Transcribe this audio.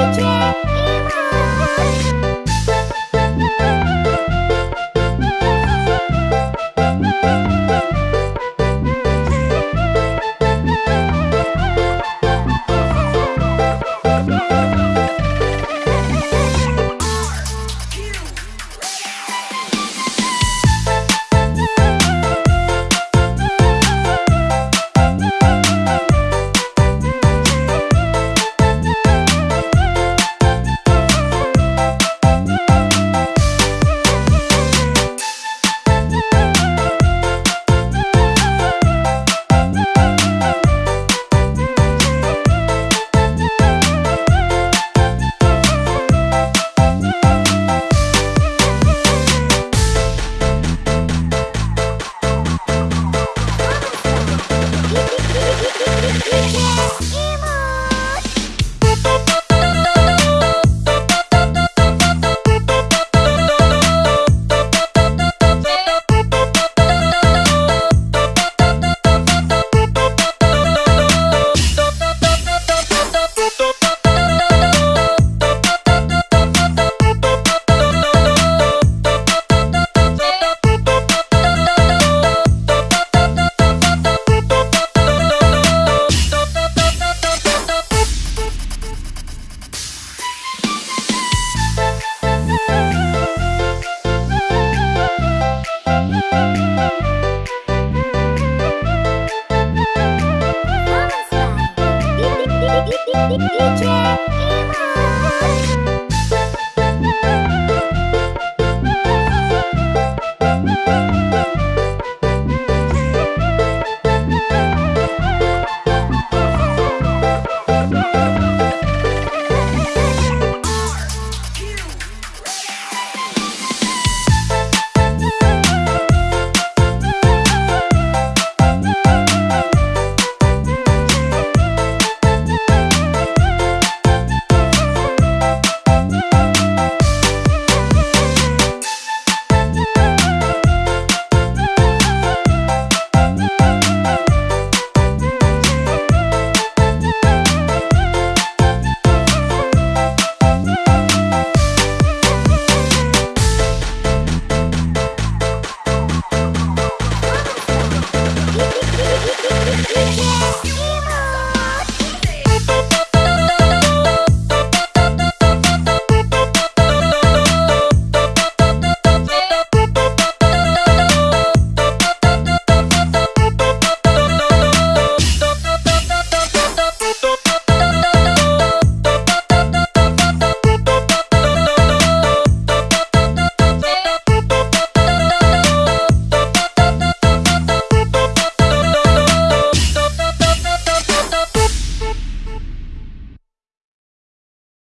DJ Emma! DJ